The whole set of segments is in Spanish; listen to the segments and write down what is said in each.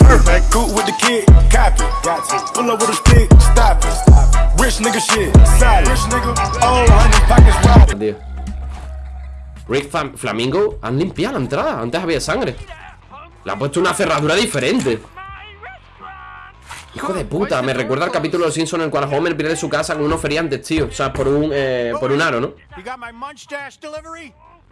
Perfect, cool with the kid, copy. Got to pull up with a stick, stop it. Rich nigga shit, solid. Rich nigga, honey pockets. Rick Flam- Flamingo Han limpiado la entrada Antes había sangre Le ha puesto una cerradura diferente Hijo de puta Me recuerda al capítulo de los Simpsons En el cual Homer pierde su casa con unos feriantes, tío O sea, por un, eh, por un aro, ¿no?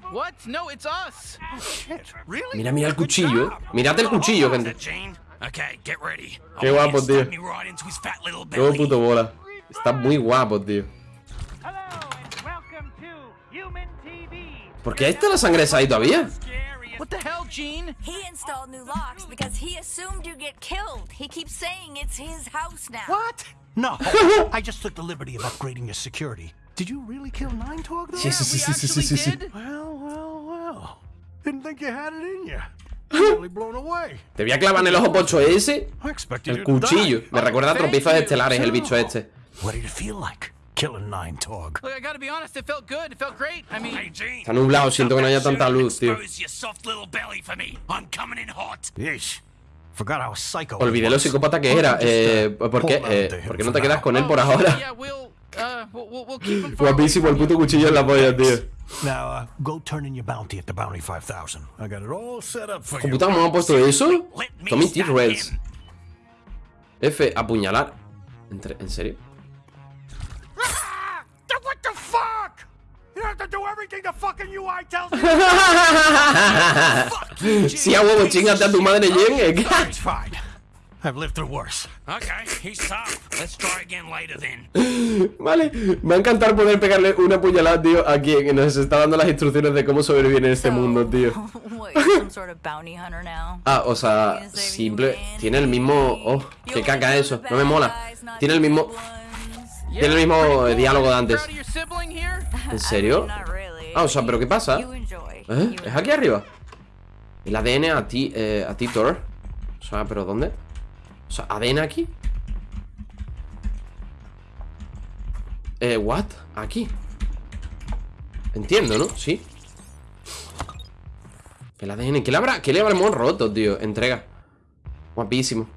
You got my munch dash delivery? What? No, it's us. Shit. Really? Mira, mira el cuchillo, eh Mirad el cuchillo, gente Jane? Okay, get ready. Qué guapo, tío Stab me right into his fat little Todo puto bola Está muy guapo, tío welcome to Human TV. ¿Por qué está la sangre esa ahí todavía? What the hell, Gene? He installed new locks because he assumed you get killed. He keeps saying it's his house now. What? No, I just took the liberty of upgrading your security. Did you really kill Nine Talk though? Sí, sí, sí, actually sí, sí. did. Well, well, well. Didn't think you had it in you. Totally blown away. Te voy a clavar en el ojo pocho ese I expected El you to cuchillo. Me recuerda a you. estelares el bicho este What did it feel like? Killing Nine Talk. Look, I gotta be honest, it felt good. It felt great. I mean, Hey, Gene. Está nublado, siento que no haya tanta luz, tío. Expose your soft little belly for me. I'm coming in hot. Yeesh. Forgot how psycho. Olvidé lo psicópata que era eh, ¿Por qué? Eh, ¿Por qué no te quedas con él por oh, ahora? Uh, we'll, we'll, keep him Guapísimo el puto cuchillo en la polla, tío Now, uh, go turn in your bounty at the Bounty 5000. I got it all set up for ¿Con you. me han puesto eso? T-Rails him. F, apuñalar ¿En serio? What the fuck? You have to do everything the fucking UI tells you. Si a huevo, chingate a tu madre, Jen. I've lived through worse. Okay, he's tough. Let's try again later then. Vale, me va a encantar poder pegarle una puñalada, tío A quien nos está dando las instrucciones de cómo sobrevivir en este mundo, tío? Ah, o sea, simple Tiene el mismo... Oh, qué caca eso No me mola Tiene el mismo... Tiene el mismo, diálogo de antes. ¿En serio? Ah, o sea, ¿pero qué pasa? ¿Eh? ¿Es aquí arriba? El ADN a ti, eh, a ti, Thor O sea, ¿pero dónde? O sea, ¿ADN aquí? Eh, ¿what? Aquí Entiendo, ¿no? Sí El ADN, ¿qué le, habrá, ¿qué le habremos roto, tío? Entrega Guapísimo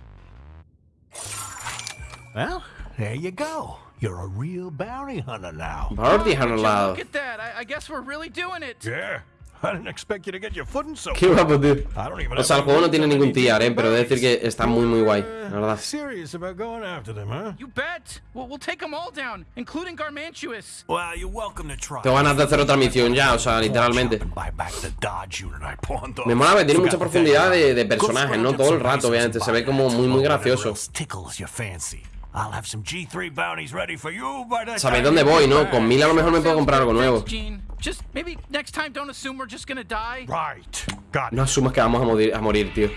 Well, there you go. You're a real bounty hunter now. Al you lado Look at that. I, I guess we're really doing it. Yeah. I didn't expect you to get your foot in so. Qué guapo, tío I don't even O sea, el juego no tiene ningún tiar, eh Pero he de decir que está muy, muy guay La verdad Serious about going after them, huh? You bet. We'll, we'll take them all down, including Garmantuous. Well, you're welcome to try. Tengo ganas de hacer otra misión ya, o sea, literalmente. Me mola que tiene mucha profundidad de, de personajes, ¿no? Todo el rato, obviamente Se ve como muy, muy gracioso else Tickles your fancy. I'll have some G3 bounties ready for you by the Sabéis dónde voy, ¿no? Con mil a lo mejor me puedo comprar algo nuevo Thanks, Gene. Just maybe next time don't assume we're just gonna die. Right. Got No asumas que vamos a morir, a morir, tío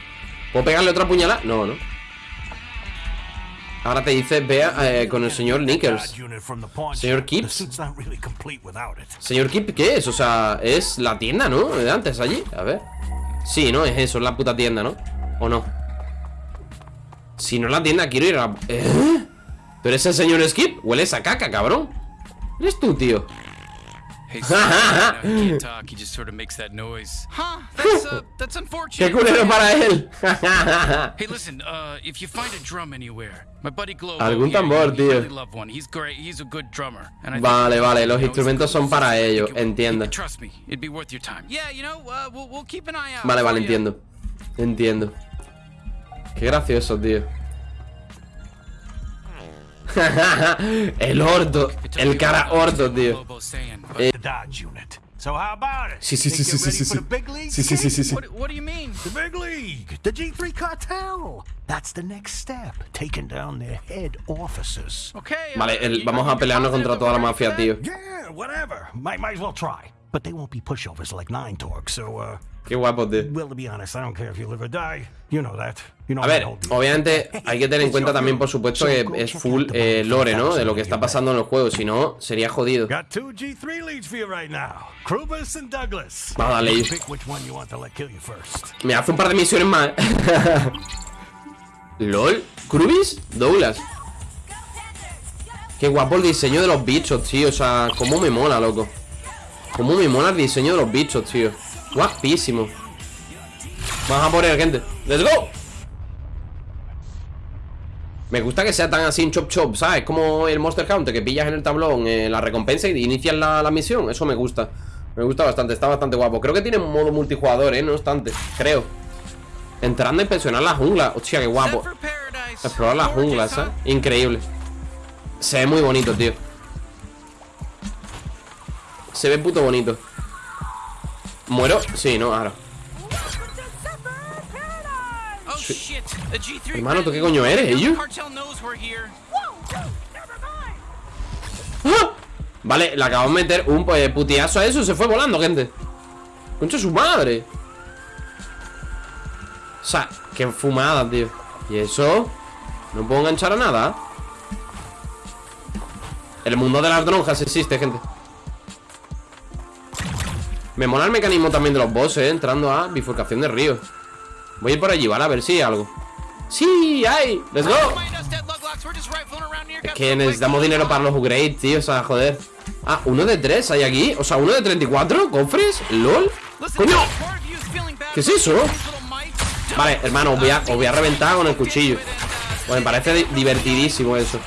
¿Puedo pegarle otra puñalada? No, no Ahora te dice, vea eh, con el señor Nickers Señor it. Señor Kip, ¿qué es? O sea, es la tienda, ¿no? De antes, allí, a ver Sí, ¿no? Es eso, es la puta tienda, ¿no? ¿O no? Si no es la tienda, quiero ir a... ¿Eh? ¿Pero es el señor Skip? Huele esa caca, cabrón ¿Eres tú, tío? ¡Qué unfortunate. culero para él! Hey, listen. Uh, if you find a drum anywhere, my buddy Globo Algún tambor, tío. a Vale, vale, los instrumentos son para ello, entiendo. Trust me, it'd be worth your time. Yeah, you know, we'll, we'll keep an eye out. Vale, vale, entiendo Entiendo Qué gracioso, tío El took El cara understand tío Eh, The Dodge unit. So how about it? Sí, sí, sí, sí, sí, sí, sí. Sí, sí, sí, sí, sí. What, do you mean? The big league, the G3 cartel. That's the next step. Taking down their head officers. Okay. uh, Vale, el- vamos a pelearnos contra toda la mafia, tío? Yeah, whatever. Might, might as well try. But they won't be pushovers like Nine Torg, so, uh, Qué guapo, tío. A ver, obviamente hay que tener en cuenta también, por supuesto, que es full eh, lore, ¿no? De lo que está pasando en los juegos, si no, sería jodido. Got two G3 leads for you right now. Krubus and Douglas. Vamos a darle. Me hace un par de misiones más. LOL. ¿Krubis? Douglas. Qué guapo el diseño de los bichos, tío. O sea, cómo me mola, loco. Cómo me mola el diseño de los bichos, tío Guapísimo Vamos a él, gente ¡Let's go! Me gusta que sea tan así en chop chop, ¿sabes? Como el Monster Hunter que pillas en el tablón eh, la recompensa y inicias la, la misión Eso me gusta Me gusta bastante, está bastante guapo Creo que tiene un modo multijugador, ¿eh? No obstante, creo Entrando a inspeccionar la jungla Hostia, qué guapo. Explorar Gorgeous, junglas, ¿eh? huh? Increíble Se ve muy bonito, tío Se ve puto bonito ¿Muero? Sí, no, ahora. Oh G3 Hermano, ¿tú qué coño eres, ellos? ¡Ah! Vale, le acabamos de meter un pues, putiazo a eso Se fue volando, gente. Concha su madre. O sea, qué fumada, tío. ¿Y eso? No puedo enganchar a nada. El mundo de las dronjas existe, gente Me mola el mecanismo también de los bosses ¿eh? Entrando a bifurcación de ríos Voy a ir por allí, ¿vale? A ver si hay algo ¡Sí! ¡Hay! ¡Let's go! Es que necesitamos dinero para los upgrades, tío, o sea, joder Ah, uno de tres hay aquí O sea, uno de 34 cofres LOL ¡Coño! ¿Qué es eso? Vale, hermano, os voy a, os voy a reventar con el cuchillo Pues me parece di- divertidísimo eso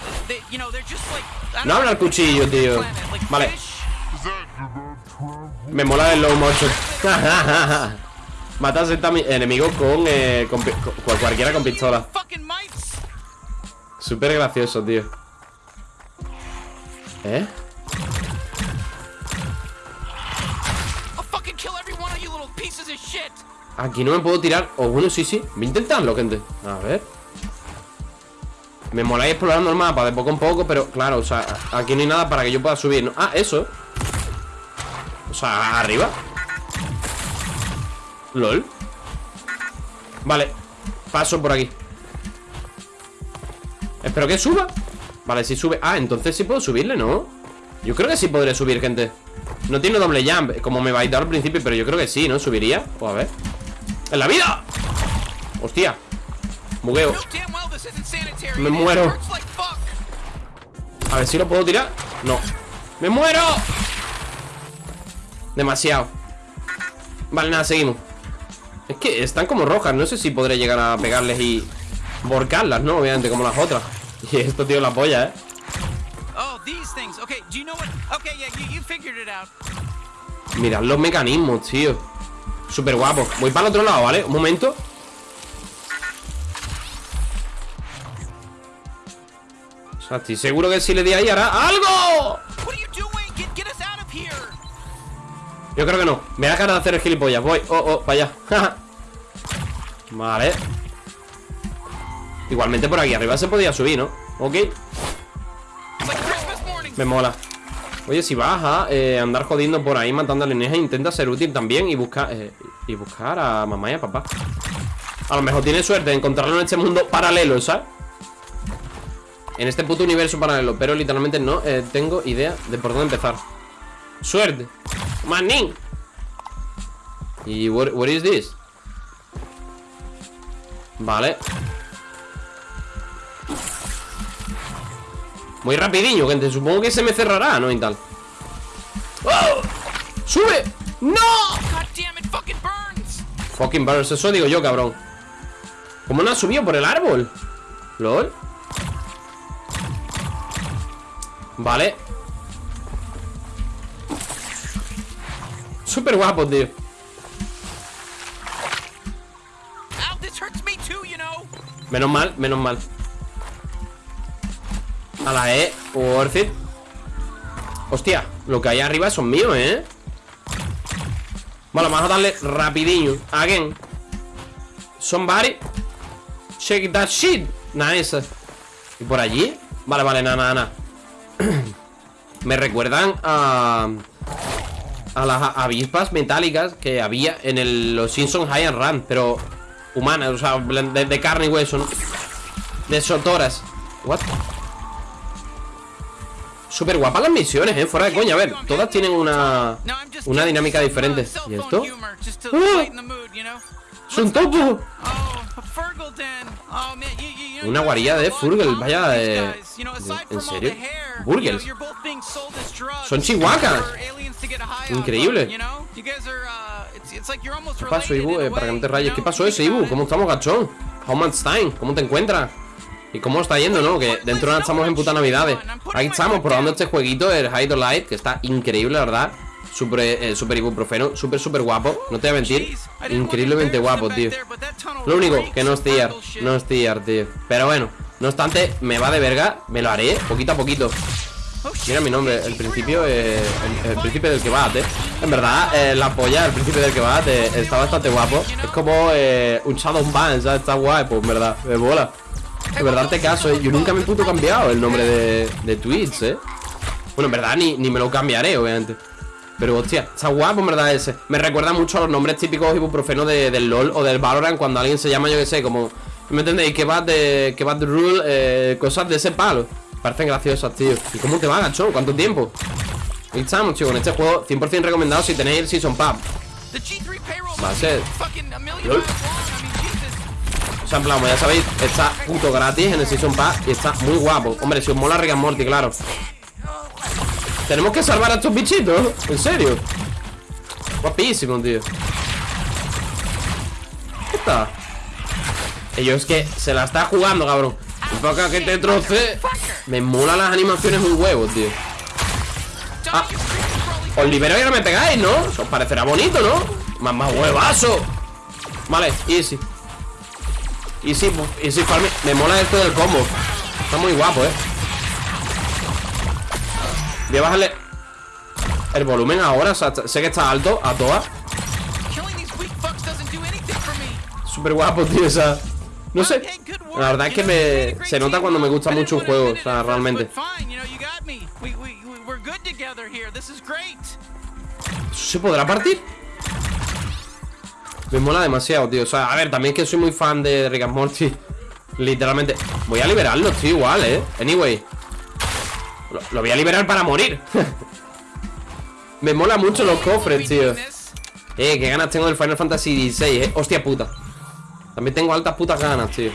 No habla el cuchillo, tío Vale. Me mola el low motion. Matas a este enemigo con, eh, con, pi- con cualquiera con pistola. Súper gracioso, tío. ¿Eh? Aquí no me puedo tirar. O bueno, sí, sí. Voy a intentarlo, gente. A ver. Me mola ir explorando el mapa de poco en poco Pero claro, o sea Aquí no hay nada para que yo pueda subir ¿no? Ah, eso O sea, arriba LOL Vale Paso por aquí Espero que suba Vale, si sube Ah, entonces sí puedo subirle, ¿no? Yo creo que sí podré subir, gente No tiene doble jump Como me dar al principio Pero yo creo que sí, ¿no? Subiría Pues a ver ¡En la vida! Hostia Bugueo. Me muero. A ver si lo puedo tirar No ¡Me muero! Demasiado Vale, nada, seguimos Es que están como rojas No sé si podré llegar a pegarles y Borcarlas, ¿no? Obviamente, como las otras Y esto, tío, la polla, ¿eh? Oh. Mirad los mecanismos, tío Súper guapo Voy para el otro lado, ¿vale? Un momento O sea, estoy seguro que si le di ahí hará ¡Algo! Yo creo que no. Me da ganas de hacer el gilipollas. Voy, oh, oh, para allá Vale. Igualmente por aquí arriba se podía subir, ¿no? Ok, me mola. Oye, si vas a eh, andar jodiendo por ahí matando alienígenas Intenta ser útil también y buscar eh, Y buscar a mamá y a papá. A lo mejor tienes suerte de encontrarlo en este mundo paralelo, ¿sabes? En este puto universo paralelo Pero literalmente no eh, tengo idea de por dónde empezar Suerte Manín ¿Y what, what is this? Vale Muy rapidillo, gente Supongo que se me cerrará, ¿no? Y tal ¡Oh! ¡Sube! ¡No! God damn it, fucking burns. Fucking birds, eso digo yo, cabrón ¿Cómo no ha subido por el árbol? ¿Lol? Vale Súper guapo, tío. Menos mal, menos mal. A la E, worth it. Hostia, lo que hay arriba son míos, ¿eh? Vale, vamos a darle rapidillo. Again. Somebody Shake that shit. Nice ¿Y por allí? Vale, vale, nada, nada, nada. Me recuerdan a A las avispas metálicas Que había en el, los Simpsons High and Run Pero humanas, o sea, de, de carne y hueso ¿no? De sotoras What? Súper guapas las misiones, eh, fuera de coña A ver, todas tienen una Una dinámica diferente ¿Y esto? ¡Es un topo! Una guarida de Furgel, vaya, de- ¿en serio? Burgers. Son on, Increíble. ¿Qué pasó, Ibu? Eh, para que no te rayes. ¿Qué pasó ese, Ibu? ¿Cómo estamos, gachón? Time? ¿Cómo te encuentras? ¿Y cómo está yendo, no? Que dentro de nada estamos en puta navidades Ahí estamos probando este jueguito, el Hide or Light Que está increíble, la verdad Super, eh, super ibuprofeno, súper, súper guapo No te voy a mentir, increíblemente guapo, tío Lo único, que no es tier No es tier, tío Pero bueno, no obstante, me va de verga Me lo haré poquito a poquito Mira mi nombre, el principio, eh, el, el príncipe del kebab, eh. En verdad, eh, la polla, el príncipe del kebab eh, está bastante guapo. Es como eh, un Shadow Man, ¿sabes? Está guay, pues en verdad, me mola. De verdad te caso, eh. Yo nunca me puto cambiado el nombre de, de Twitch, eh. Bueno, en verdad ni, ni me lo cambiaré, obviamente. Pero hostia, está guapo en verdad ese. Me recuerda mucho a los nombres típicos ibuprofenos de, del LOL o del Valorant cuando alguien se llama, yo que sé, como. ¿Me entendéis? Que va de. Que va de rule, eh, cosas de ese palo. Parecen graciosas, tío. ¿Y cómo te va, gacho? ¿Cuánto tiempo? Ahí estamos, tío, con este juego 100% recomendado si tenéis el Season Pass. The G3 payroll Va a ser. Lol. O sea, en plan, como ya sabéis, está puto gratis en el Season Pass y está muy guapo. Hombre, si os mola Rick and Morty, claro. Tenemos que salvar a estos bichitos, en serio. Guapísimo, tío. ¿Qué está? Ellos que se la está jugando, cabrón. Poco que te troce. Me mola las animaciones un huevo, tío. Ah, os libero y ahora me pegáis, ¿no? Os parecerá bonito, ¿no? Más huevazo. Vale, easy. Easy, easy farming. Me mola esto del combo. Está muy guapo, eh. Voy a bajarle el volumen ahora. O sea, sé que está alto a todas. Súper guapo, tío. O sea, no sé. La verdad es que me, se nota cuando me gusta mucho un juego. O sea, realmente. ¿Se podrá partir? Me mola demasiado, tío. O sea, a ver, también que soy muy fan de Rick and Morty. Literalmente. Voy a liberarlos, tío, igual, eh. Anyway. Lo, voy a liberar para morir. Me mola mucho los cofres, tío. Eh, qué ganas tengo del Final Fantasy XVI, eh. Hostia puta. También tengo altas putas ganas, tío.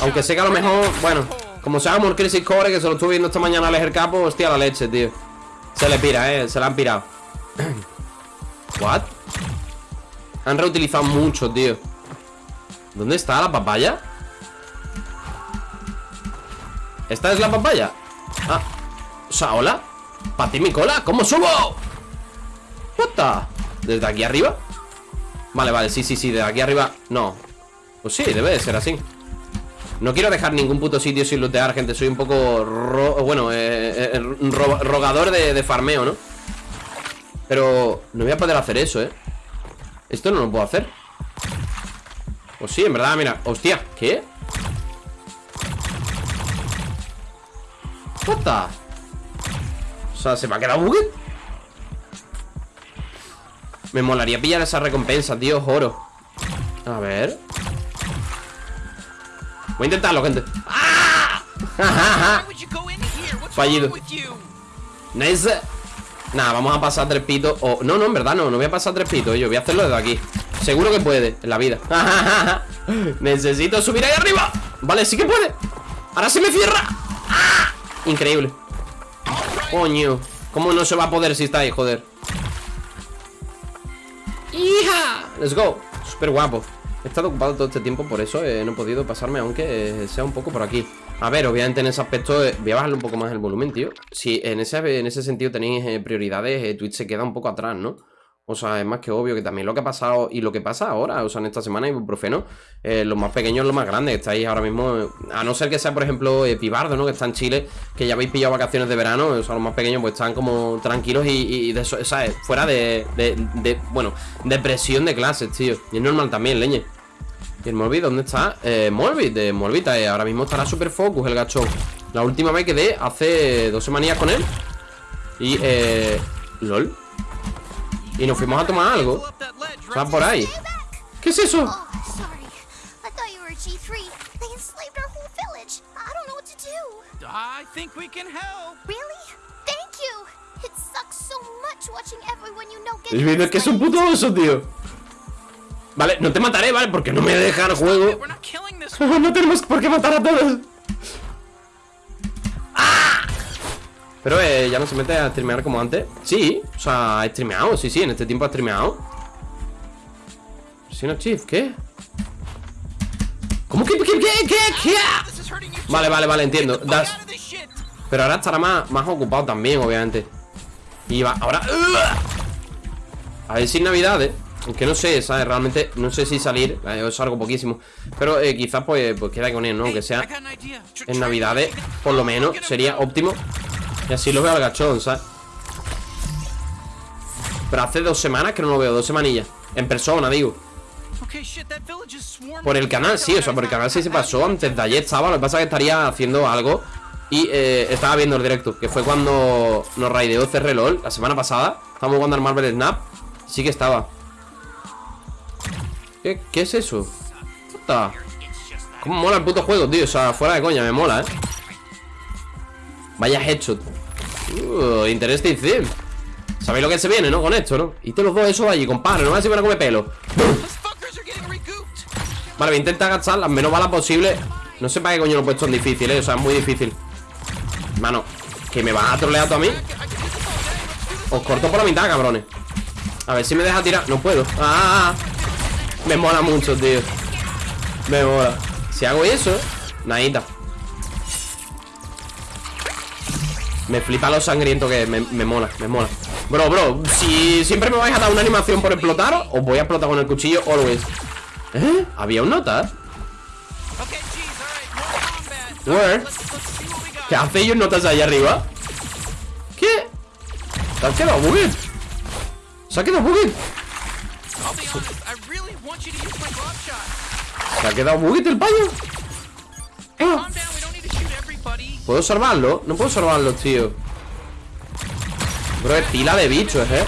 Aunque sé que a lo mejor, bueno, como se llama Crisis Core, que se lo estuve viendo esta mañana al Ejer Capo, hostia la leche, tío. Se le pira, eh, se la han pirado. ¿What? Han reutilizado mucho, tío. ¿Dónde está la papaya? ¿Esta es la papaya? Ah, o sea, hola. ¿Para mi cola? ¿Cómo subo? The? ¿Desde aquí arriba? Vale, vale, sí, sí, sí, desde aquí arriba No, pues sí, debe de ser así No quiero dejar ningún puto sitio sin lootear, gente Soy un poco, bueno, eh, eh, ro- rogador de, de farmeo, ¿no? Pero no voy a poder hacer eso, ¿eh? Esto no lo puedo hacer Pues sí, en verdad, mira Hostia, ¿qué? What the? O sea, ¿se me ha quedado buguet? Me molaría pillar esa recompensa, tío, oro A ver Voy a intentarlo, gente ¡Ah! Fallido. Nice Nada, vamos a pasar tres pitos o No, no, en verdad no, no voy a pasar tres pitos Yo voy a hacerlo desde aquí Seguro que puede, en la vida Necesito subir ahí arriba Vale, sí que puede Ahora se me cierra. Increíble Coño ¿Cómo no se va a poder si está ahí, joder? ¡Hija! Let's go Súper guapo He estado ocupado todo este tiempo Por eso eh, no he podido pasarme Aunque eh, sea un poco por aquí A ver, obviamente en ese aspecto eh, Voy a bajarle un poco más el volumen, tío Si en ese, en ese sentido tenéis prioridades Twitch se queda un poco atrás, ¿no? O sea, es más que obvio que también lo que ha pasado y lo que pasa ahora, o sea, en esta semana ibuprofeno, eh, los más pequeños, los más grandes, estáis ahora mismo, a no ser que sea, por ejemplo, eh, Pibardo, ¿no? Que está en Chile, que ya habéis pillado vacaciones de verano, o sea, los más pequeños pues están como tranquilos y, y de eso, ¿sabes? Fuera de, de, de, bueno, de presión de clases, tío. Y es normal también, leñe. ¿Y el Molbit dónde está? Eh, Molbit, de Molbita, eh, ahora mismo estará super focus el gachón. La última vez quedé hace dos semanas con él. Y, eh, LOL. Y nos fuimos a tomar algo. Right? Está por ahí. ¿Qué es eso? Oh. I thought you were G3. They enslaved our whole village. I don't know what to do. I think we can help. Really? Thank you. It sucks so much watching everyone you know get El vídeo es que es un puto oso, tío. Vale, no te mataré, ¿vale? Porque no me deja el juego No tenemos por qué matar a todos ¡Ah! Pero eh, ya no se mete a streamear como antes Sí, o sea, ha streameado, sí, sí, en este tiempo ha streameado Si no, Chief, ¿qué? ¿Cómo que, qué, qué, qué, qué? Vale, vale, vale, entiendo Das-. Pero ahora estará más, más ocupado también, obviamente Y va, ahora A ver si en Navidades Aunque no sé, ¿sabes? Realmente no sé si salir eh, Yo salgo poquísimo Pero eh, quizás pues, pues queda con él, ¿no? Aunque sea en Navidades Por lo menos sería óptimo Y así lo veo al gachón, ¿sabes? Pero hace dos semanas que no lo veo Dos semanillas. En persona, digo. Por el canal, sí, o sea, por el canal sí se pasó. Antes de ayer estaba, lo que pasa es que estaría haciendo algo. Y eh, estaba viendo el directo Que fue cuando nos raideó CRLOL La semana pasada, estábamos jugando al Marvel Snap. Sí que estaba. ¿Qué, qué es eso? Puta. Cómo mola el puto juego, tío O sea, fuera de coña, me mola, eh Vaya headshot uh, Interesting thing Sabéis lo que se viene, ¿no? Con esto, ¿no? Y te los dos eso allí, compadre No me si van a comer pelo. Vale, voy a intentar gastar las menos balas posibles No sé para qué coño lo he puesto en difícil, eh O sea, es muy difícil. Mano, que me vas a trolear tú a mí. Os corto por la mitad, cabrones. A ver si me deja tirar. No puedo. Ah, Me mola mucho, tío. Me mola. Si hago eso, nadita Me flipa lo sangriento que me, mola, me mola Bro, bro, si siempre me vais a dar una animación por explotar Os voy a explotar con el cuchillo always ¿Eh? ¿Había un nota? Where? ¿Qué hace ellos notas allá arriba? ¿Qué? ¿Se ha quedado bugged? ¿Se ha quedado bugged? ¿Se ha quedado bugged el payo? Ah, ¿Puedo salvarlo? No puedo salvarlo, tío Bro, es pila de bichos, ¿eh?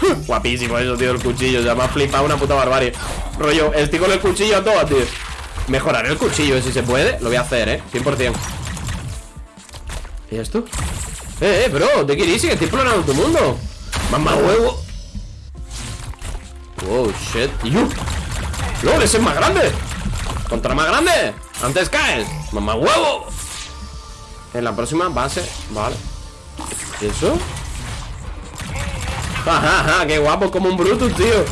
Guapísimo eso, tío, el cuchillo Ya me ha flipado una puta barbarie Rollo, estoy con el cuchillo a todas, tío Mejoraré el cuchillo, si se puede Lo voy a hacer, ¿eh? 100% ¿Y esto? Eh, eh, bro, te quieres que estoy explorando tu mundo Mamá huevo Wow, shit ¡Yo! ¡Lol, ese es más grande! ¡Contra más grande! ¡Antes caes! ¡Mamá huevo! En la próxima base, vale ¿Y eso? Ja, ja, qué guapo, como un Brutus, tío.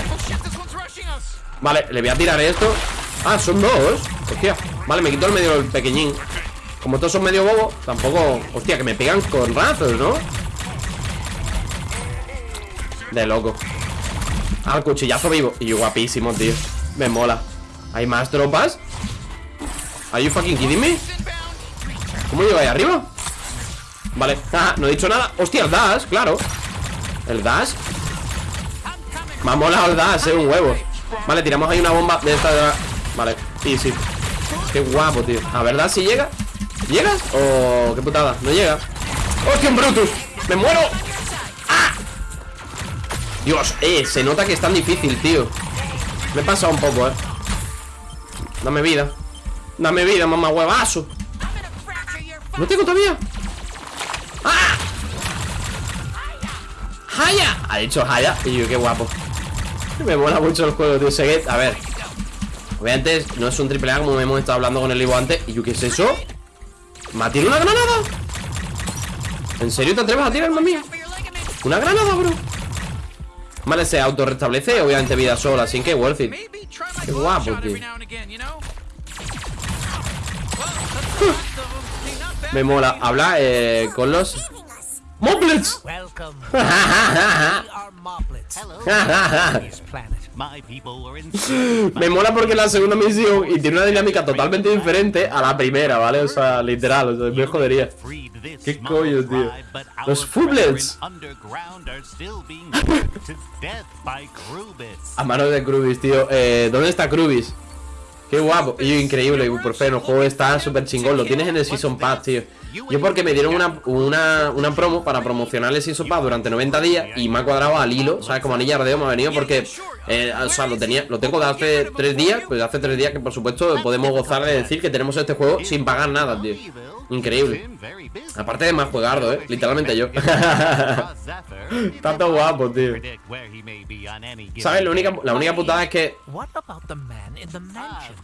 Vale, le voy a tirar esto Ah, son dos Hostia, vale, me quito el medio del pequeñín Como todos son medio bobos, tampoco Hostia, que me pegan con razos, ¿no? De loco Al cuchillazo vivo Y guapísimo, tío Me mola ¿Hay más tropas? ¿Are you fucking kidding me? ¿Cómo llego ahí arriba? Vale, ah, no he dicho nada. Hostia, el dash, claro. El dash. Me ha molado el dash, eh, un huevo. Vale, tiramos ahí una bomba de esta de... Vale, easy Qué guapo, tío. A ver, dash, si llega. ¿Llegas? Oh, qué putada, no llega. ¡Hostia, un Brutus! ¡Me muero! ¡Ah! Dios, eh, se nota que es tan difícil, tío. Me he pasado un poco, eh. Dame vida. Dame vida, mamá huevazo ¿No tengo todavía? ¡Ah! ¡Haya! Ha dicho Haya Y yo, qué guapo Me mola mucho el juego, tío que- a ver Obviamente no es un triple A como hemos estado hablando con el Ivo antes Y yo, ¿qué es eso? ¿Me ha tirado una granada? ¿En serio te atreves a tirarme a mí? ¿Una granada, bro? Vale, se autorrestablece Obviamente vida sola, así que worth it Qué guapo, tío. Me mola Habla eh, con los ¡Moblets! Me mola porque es la segunda misión y tiene una dinámica totalmente diferente a la primera, ¿vale? O sea, literal, o sea, me jodería. ¿Qué coño, tío? Los Fublets. A mano de Krubis, tío. Eh, ¿Dónde está Krubis? Qué guapo. Y increíble, Ibuprofeno. Juego está súper chingón. Lo tienes en el Season Pass, tío. Yo porque me dieron una, una, una promo para promocionar el Season Pass durante 90 días y me ha cuadrado al hilo, ¿sabes? Como anilla de me ha venido porque Eh, o sea, lo tenía, lo tengo de hace tres días, pues hace tres días que por supuesto podemos gozar de decir que tenemos este juego sin pagar nada, tío. Increíble. Aparte de más juegardo, eh. Literalmente yo. Tanto guapo, tío. ¿Sabes? La única, putada es que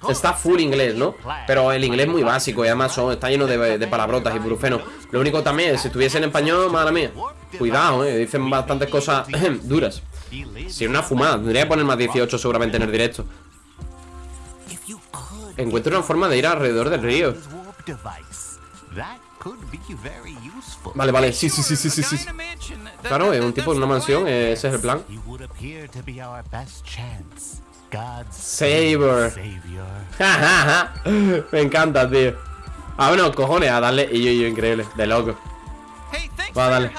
está full inglés, ¿no? Pero el inglés muy básico y además está lleno de, de palabrotas y brufenos. Lo único también es, si estuviese en español, madre mía. Cuidado, eh. Dicen bastantes cosas duras. Si una fumada, tendría que poner más 18 seguramente en el directo. Encuentro una forma de ir alrededor del río. Vale, vale, sí, sí, sí, sí, sí, sí. Claro, es un tipo en una mansión, ese es el plan. Saber. Me encanta, tío. Ah, bueno, cojones, a darle. Y yo, y yo, increíble, de loco. Va, dale.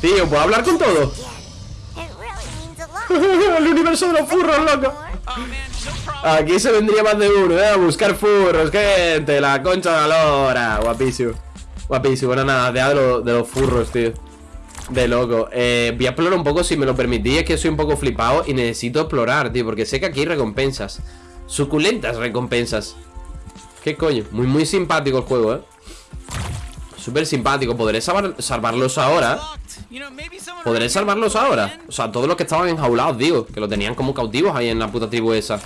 Tío, ¿puedo hablar con todo? el universo de los furros, loco. Aquí se vendría más de uno, ¿eh? A buscar furros, gente. La concha de la lora. Guapísimo. Guapísimo. Bueno, nada, de, lo- de los furros, tío. De loco. Eh, voy a explorar un poco, si me lo permitís. Es que soy un poco flipado y necesito explorar, tío. Porque sé que aquí hay recompensas. Suculentas recompensas. ¿Qué coño? Muy, muy simpático el juego, ¿eh? Súper simpático. ¿Podré salvar- salvarlos ahora? ¿Podré salvarlos ahora? O sea, todos los que estaban enjaulados, digo Que lo tenían como cautivos ahí en la puta tribu esa.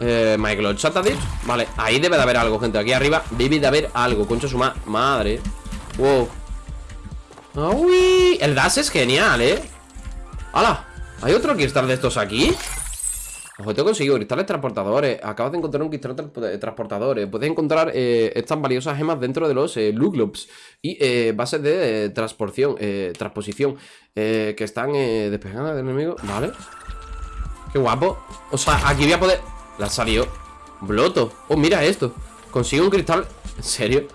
Eh, Michael Chat ha dicho Vale, ahí debe de haber algo, gente Aquí arriba debe de haber algo Concha su ma madre Wow uy. El dash es genial, ¿eh? ¡Hala! ¿Hay otro cristal de estos aquí? Ojo, te he conseguido cristales transportadores. Acabas de encontrar un cristal tra- de transportadores. Puedes encontrar eh, estas valiosas gemas dentro de los eh, Y eh, bases de eh, transporción eh, Transposición eh, Que están eh, despejadas del enemigo. Vale. Qué guapo. O sea, aquí voy a poder... La salió Bloto. Oh, mira esto. Consigo un cristal. ¿En serio?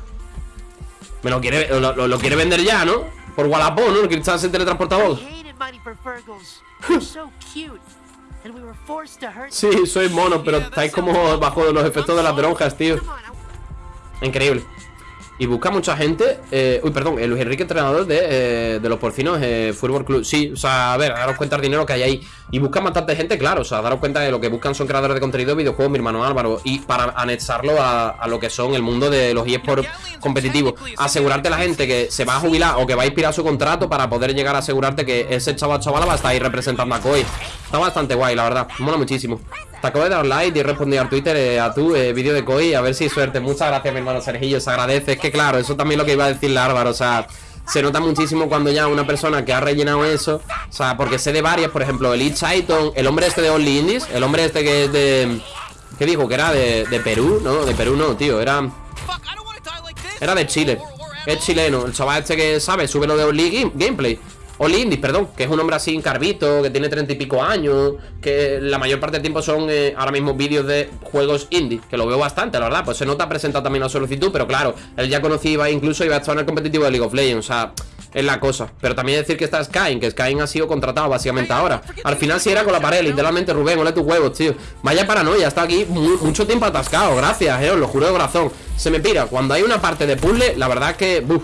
Me lo quiere, lo- lo quiere vender ya, ¿no? Por Wallapop, ¿no? El cristal se teletransportador Sí, sois monos, pero estáis como bajo los efectos de las drogas, tío. Increíble Y busca mucha gente eh, Uy, perdón, eh, Luis Enrique, entrenador de, eh, de los porcinos eh, Fútbol Club. Sí, o sea, a ver, daros cuenta del dinero que hay ahí. Y buscan bastante gente, claro O sea, daros cuenta de lo que buscan son creadores de contenido de videojuegos Mi hermano Álvaro Y para anexarlo a, a lo que son el mundo de los eSports competitivos Asegurarte la gente que se va a jubilar O que va a expirar su contrato Para poder llegar a asegurarte que ese chaval chavala va a estar ahí representando a Koi Está bastante guay, la verdad. Mola muchísimo Te acabo de dar like y he respondido al Twitter eh, a tu eh, vídeo de Koi A ver si suerte Muchas gracias, mi hermano Sergillo Se agradece Es que claro, eso también lo que iba a decirle Álvaro O sea, se nota muchísimo cuando ya una persona que ha rellenado eso O sea, porque sé de varias Por ejemplo, el Chaiton El hombre este de Only Indies El hombre este que es de... ¿Qué dijo? Que era de, de Perú, ¿no? De Perú no, tío Era... Era de Chile. Es chileno. El chaval este que sabe, sube lo de Only Game- Gameplay. Only Indies, perdón. Que es un hombre así encarbito, que tiene treinta y pico años. Que la mayor parte del tiempo son eh, ahora mismo vídeos de juegos indie. Que lo veo bastante, la verdad. Pues se nota presentado también la solicitud. Pero claro, él ya conocía, incluso iba a estar en el competitivo de League of Legends. O sea, es la cosa. Pero también decir que está Skyne, que Skyne ha sido contratado básicamente ahora. Al final sí era con la pared, literalmente Rubén, ole tus huevos, tío. Vaya paranoia, está aquí mu- mucho tiempo atascado. Gracias, eh, os lo juro de corazón. Se me pira. Cuando hay una parte de puzzle, la verdad es que. buf.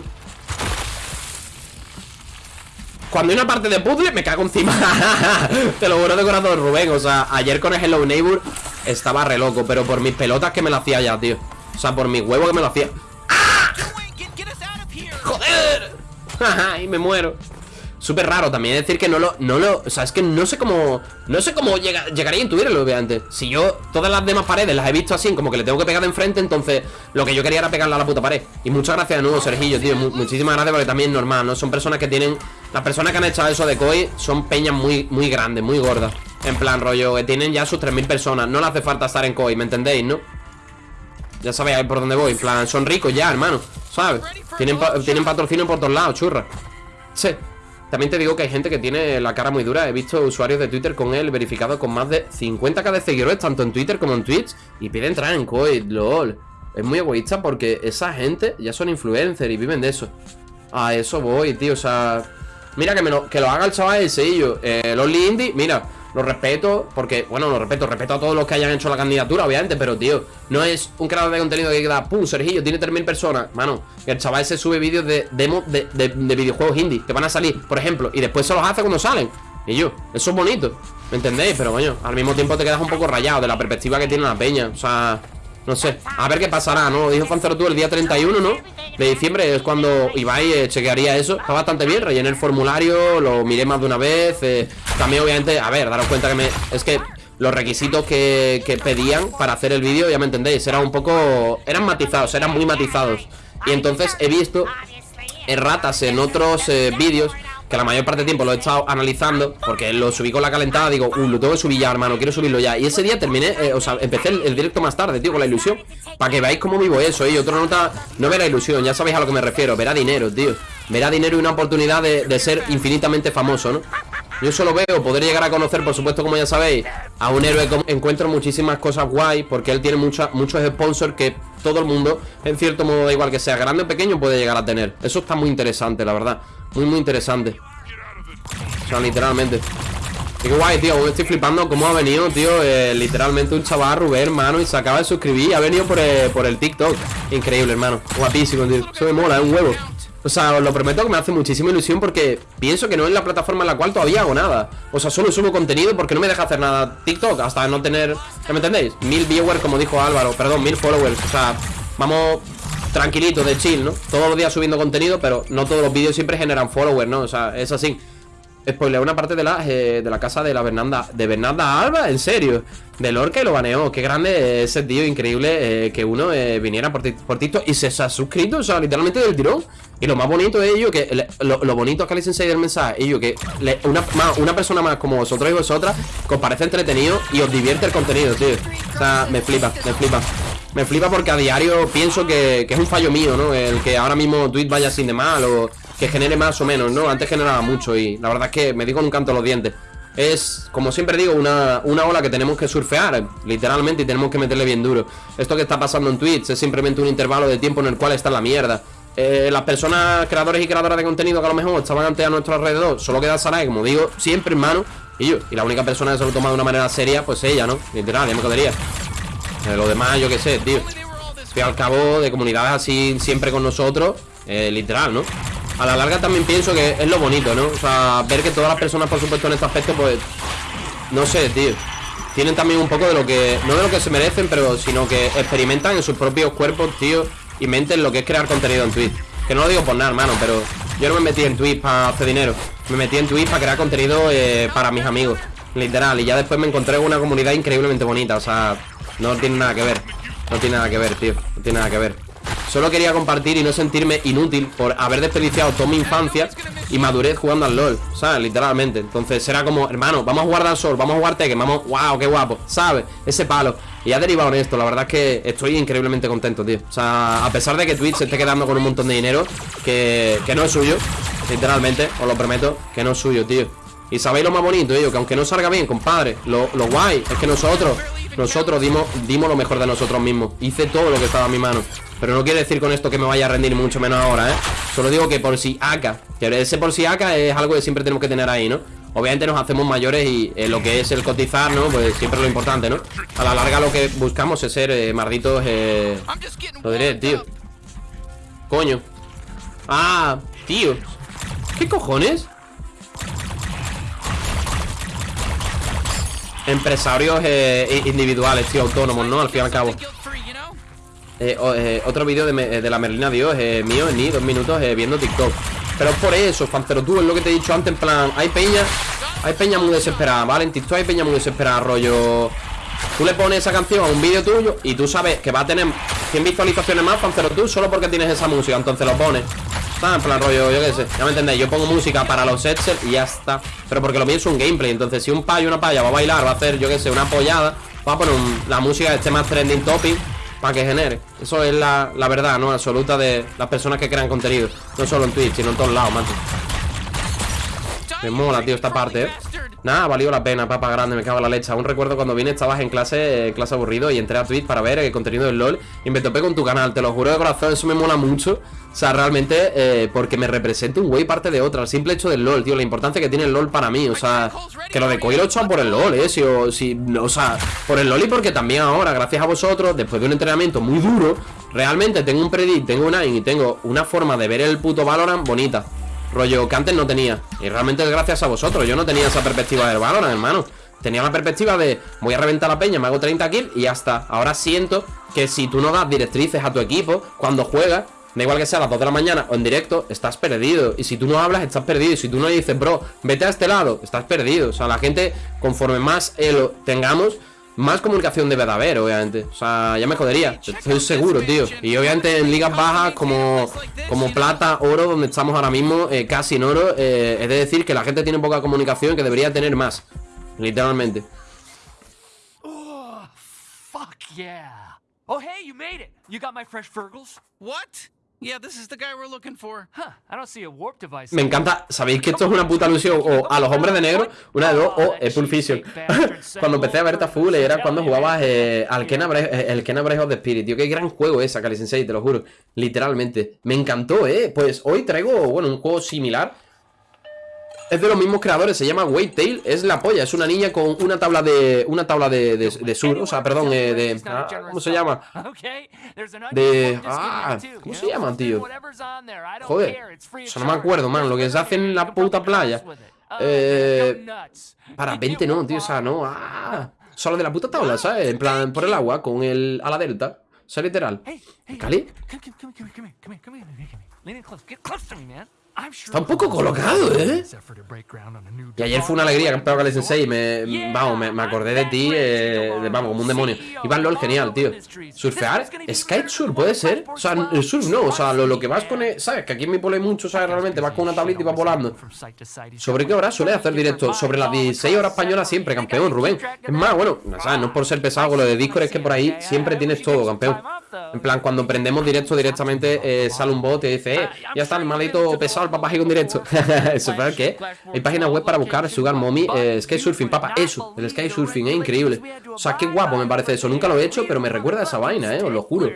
Cuando hay una parte de puzzle, me cago encima. Te lo juro de corazón, Rubén. O sea, ayer con el Hello Neighbor estaba re loco, pero por mis pelotas que me lo hacía ya, tío. O sea, por mis huevos que me lo hacía. Here. ¡Joder! y me muero. Súper raro también decir que no lo, no lo. O sea, es que no sé cómo. No sé cómo llega- llegaría a intuirlo, obviamente. Si yo todas las demás paredes las he visto así, como que le tengo que pegar de enfrente, entonces lo que yo quería era pegarle a la puta pared. Y muchas gracias de nuevo, Sergillo, tío. mu- muchísimas gracias porque también es normal, ¿no? Son personas que tienen. Las personas que han echado eso de COI son peñas muy, muy grandes, muy gordas. En plan, rollo, que tienen ya sus 3.000 personas. No le hace falta estar en COI, ¿me entendéis, no? Ya sabéis por dónde voy. En plan, son ricos ya, hermano. ¿Sabes? Tienen, tienen patrocinio por todos lados, churra. Sí. También te digo que hay gente que tiene la cara muy dura. He visto usuarios de Twitter con él verificado con más de 50k de seguidores, tanto en Twitter como en Twitch. Y pide entrar en COI, lol. Es muy egoísta porque esa gente ya son influencers y viven de eso. A eso voy, tío. O sea, mira que, me lo, que lo haga el chaval ese y yo. Eh, Indie, mira. Lo respeto, porque, bueno, lo respeto, respeto a todos los que hayan hecho la candidatura, obviamente, pero, tío, no es un creador de contenido que queda, pum, Sergillo, tiene 3.000 personas, mano, el chaval se sube vídeos de demos de, de, de videojuegos indie, que van a salir, por ejemplo, y después se los hace cuando salen. Y yo, eso es bonito, ¿me entendéis? Pero, coño, al mismo tiempo te quedas un poco rayado de la perspectiva que tiene la peña, o sea... No sé, a ver qué pasará, ¿no? Dijo Fancero tú el día 31, ¿no? De diciembre es cuando Ibai eh, chequearía eso Está bastante bien, rellené el formulario Lo miré más de una vez eh, También obviamente, a ver, daros cuenta que me... Es que los requisitos que, que pedían para hacer el vídeo, ya me entendéis Eran un poco... Eran matizados, eran muy matizados Y entonces he visto erratas en otros eh, vídeos que la mayor parte del tiempo lo he estado analizando Porque lo subí con la calentada, digo, uh, lo tengo que subir ya, hermano, quiero subirlo ya Y ese día terminé, eh, o sea, empecé el, directo más tarde, tío, con la ilusión Para que veáis cómo vivo eso, y otra nota, no verá ilusión, ya sabéis a lo que me refiero, verá dinero, tío Verá dinero y una oportunidad de, ser infinitamente famoso, ¿no? Yo solo veo poder llegar a conocer, por supuesto, como ya sabéis, a un héroe que encuentro muchísimas cosas guay, porque él tiene mucha, muchos sponsors que todo el mundo, en cierto modo, da igual que sea grande o pequeño, puede llegar a tener. Eso está muy interesante, la verdad. Muy, muy interesante. O sea, literalmente. Qué guay, tío, me estoy flipando cómo ha venido, tío eh, Literalmente un chaval, Rubén, hermano Y se acaba de suscribir, ha venido por el, por el TikTok Increíble, hermano, guapísimo, tío Eso me mola, es un huevo o sea, os lo prometo que me hace muchísima ilusión porque pienso que no es la plataforma en la cual todavía hago nada. O sea, solo subo contenido porque no me deja hacer nada TikTok hasta no tener... ¿Me entendéis? Mil viewers, como dijo Álvaro, perdón, mil followers. O sea, vamos tranquilito, de chill, ¿no? Todos los días subiendo contenido, pero no todos los vídeos siempre generan followers, ¿no? O sea, es así. Spoiler una parte de la, eh, de la casa de la Bernanda De Bernanda Alba, en serio De Lorca y lo baneó, qué grande ese tío Increíble eh, que uno eh, viniera por, por TikTok Y se, ha suscrito, o sea, literalmente del tirón Y lo más bonito de ello Que lo, lo, bonito es que le sensei del mensaje Ello que una, una persona más como vosotros y vosotras Que os parece entretenido y os divierte el contenido, tío O sea, me flipa, me flipa me flipa porque a diario pienso que, es un fallo mío, ¿no? El que ahora mismo Twitch vaya sin de mal o que genere más o menos, ¿no? Antes generaba mucho y la verdad es que me digo en un canto los dientes. Es, como siempre digo, una, una ola que tenemos que surfear, literalmente, y tenemos que meterle bien duro. Esto que está pasando en Twitch es simplemente un intervalo de tiempo en el cual está la mierda. Eh, las personas, creadores y creadoras de contenido que a lo mejor estaban antes a nuestro alrededor, solo queda Sarai, como digo, siempre hermano, y yo. Y la única persona que se lo toma de una manera seria, pues ella, ¿no? Literal, ya me quedaría. Lo demás, yo qué sé, tío. Estoy al cabo de comunidades así siempre con nosotros, eh, literal, ¿no? A la larga también pienso que es lo bonito, ¿no? O sea, ver que todas las personas, por supuesto, en este aspecto, pues... No sé, tío Tienen también un poco de lo que... No de lo que se merecen, pero sino que experimentan en sus propios cuerpos, tío Y menten lo que es crear contenido en Twitch Que no lo digo por nada, hermano, pero... Yo no me metí en Twitch para hacer dinero Me metí en Twitch para crear contenido eh, para mis amigos Literal, y ya después me encontré una comunidad increíblemente bonita O sea, no tiene nada que ver No tiene nada que ver, tío No tiene nada que ver Solo quería compartir y no sentirme inútil por haber desperdiciado toda mi infancia y madurez jugando al LOL, ¿sabes? Literalmente. Entonces será como, hermano, vamos a jugar al Sol, vamos a jugar Tekken, vamos, wow, qué guapo, ¿sabes? Ese palo. Y ha derivado en esto, la verdad es que estoy increíblemente contento, tío. O sea, a pesar de que Twitch se esté quedando con un montón de dinero, que, que no es suyo, literalmente, os lo prometo, que no es suyo, tío. Y sabéis lo más bonito, tío, que aunque no salga bien, compadre, lo, lo guay es que nosotros nosotros dimos, dimos lo mejor de nosotros mismos Hice todo lo que estaba a mi mano Pero no quiere decir con esto que me vaya a rendir mucho menos ahora, ¿eh? Solo digo que por si acá Que ese por si acá es algo que siempre tenemos que tener ahí, ¿no? Obviamente nos hacemos mayores y eh, lo que es el cotizar, ¿no? Pues siempre lo importante, ¿no? A la larga lo que buscamos es ser eh, eh... Lo diré, tío Coño Ah, tío ¿Qué cojones? Empresarios eh, individuales, tío, autónomos, ¿no? Al fin y al cabo eh, eh, Otro vídeo de, de, la Merlina Dios eh, Mío, ni dos minutos viendo TikTok Pero es por eso, fan, pero tú es lo que te he dicho antes En plan, hay peña Hay peña muy desesperada, ¿vale? En TikTok hay peña muy desesperada, rollo Tú le pones esa canción a un vídeo tuyo Y tú sabes que va a tener 100 visualizaciones más, fan, pero tú Solo porque tienes esa música, entonces lo pones En plan rollo, yo qué sé, ya me entendéis Yo pongo música para los sets y ya está Pero porque lo mío es un gameplay, entonces si un payo una paya va a bailar Va a hacer, yo qué sé, una apoyada Va a poner la música de este más trending topic Para que genere Eso es la, la, verdad, ¿no? Absoluta de las personas que crean contenido No solo en Twitch, sino en todos lados, macho Me mola, tío, esta parte, ¿eh? Nada, ha valido la pena, papa grande, me cago en la leche. Aún recuerdo cuando vine, estabas en clase, clase aburrido y entré a Twitch para ver el contenido del LOL y me topé con tu canal, te lo juro de corazón, eso me mola mucho. O sea, realmente, eh, porque me representa un güey parte de otra, el simple hecho del LOL, tío, la importancia que tiene el LOL para mí, o sea, que lo de Koi lo por el LOL, eh, si, o, si, o sea, por el LOL y porque también ahora, gracias a vosotros, después de un entrenamiento muy duro, realmente tengo un predict, tengo un AIM y tengo una forma de ver el puto Valorant bonita. Rollo que antes no tenía Y realmente es gracias a vosotros Yo no tenía esa perspectiva del Valorant, hermano Tenía la perspectiva de Voy a reventar la peña, me hago 30 kills y ya está Ahora siento que si tú no das directrices a tu equipo Cuando juegas Da igual que sea a las 2 de la mañana o en directo, estás perdido. Y si tú no hablas, estás perdido. Y si tú no dices, bro, vete a este lado, estás perdido. O sea, la gente, conforme más elo tengamos, más comunicación debe de haber, obviamente. O sea, ya me jodería. Estoy seguro, tío. Y obviamente en ligas bajas como, como plata, oro, donde estamos ahora mismo, eh, casi en oro, eh, es de decir que la gente tiene poca comunicación que debería tener más. Literalmente. Oh, fuck yeah. Oh, hey, you made it. You got my fresh Fergles? What? Yeah, this is the guy we're looking for. Huh, I don't see a warp device. Me encanta, ¿sabéis que esto es una puta alusión o a los hombres de negro? Una de dos, o es Pulp Fiction Cuando empecé a ver Full era cuando jugabas eh, al Breath of the Spirit. Tío, qué gran juego es Akali Sensei, te lo juro. Literalmente, me encantó, eh. Pues hoy traigo, bueno, un juego similar es de los mismos creadores, se llama White Tail, es la polla, es una niña con una tabla de una tabla de, de, de sur, o sea, perdón, eh, de ah, ¿cómo se llama? De ah, ¿cómo se llama, tío? Joder, o sea, no me acuerdo, man, lo que se hace en la puta playa. Eh, para 20 no, tío, o sea, no, ah, solo de la puta tabla, ¿sabes? En plan, por el agua, con el a la delta, o sea, literal. ¿Cali? Está un poco colocado, ¿eh? Y ayer fue una alegría que Kali Sensei me, vamos, me, acordé de ti, eh, de, vamos, como un demonio. Iván LOL, genial, tío. Surfear, Surf, puede ser. O sea, el surf no, o sea, lo, que vas con, ¿sabes? Que aquí pole hay mucho, ¿sabes? Realmente vas con una tablita y vas volando. ¿Sobre qué hora suele hacer directo? Sobre las 16 horas españolas siempre, campeón, Rubén. Es más, bueno, ¿sabes? No es por ser pesado con lo de Discord, es que por ahí siempre tienes todo, campeón. En plan, cuando prendemos directo directamente eh, sale un bot y dice, eh, ya está el maldito pesado el papá con directo. ¿Eso es qué? Hay página web para buscar Sugar Mommy eh, Sky Surfing, papá, eso, el Sky Surfing, es increíble. O sea, qué guapo me parece eso. Nunca lo he hecho, pero me recuerda a esa vaina, eh, os lo juro.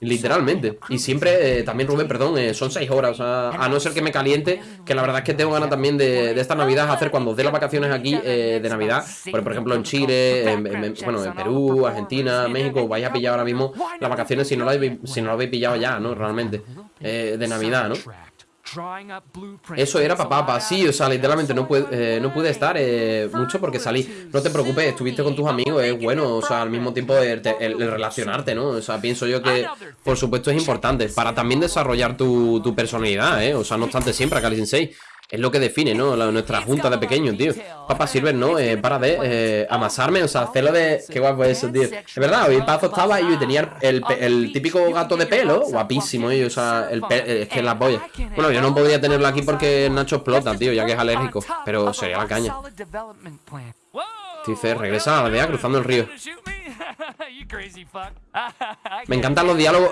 Literalmente. Y siempre, eh, también Rubén, perdón, eh, son seis horas. O sea, a no ser que me caliente, que la verdad es que tengo ganas también de, de esta Navidad hacer cuando dé las vacaciones aquí eh, de Navidad. Por, por, ejemplo, en Chile, en, bueno, en Perú, Argentina, México, vais a pillar ahora mismo las vacaciones si no lo habéis, si no lo habéis pillado ya, ¿no? Realmente. de Navidad, ¿no? Eso era papá, sí, o sea, literalmente no pude, eh, no pude estar eh, mucho porque salí. No te preocupes, estuviste con tus amigos, es bueno, o sea, al mismo tiempo el, relacionarte, ¿no? O sea, pienso yo que, por supuesto, es importante para también desarrollar tu, tu personalidad, ¿eh? O sea, no obstante siempre, Kali Sensei. Es lo que define, ¿no? nuestra junta de pequeños, tío. Papá Silver, ¿no? Eh, para de eh, amasarme, o sea, hacerlo de... Qué guapo eso, tío Es verdad, hoy Pazo estaba y tenía el, el, típico gato de pelo Guapísimo, y, o sea, el es que la polla Bueno, yo no podría tenerlo aquí porque Nacho explota, tío, ya que es alérgico Pero sería la caña Dice, regresa a la aldea cruzando el río Me encantan los diálogos.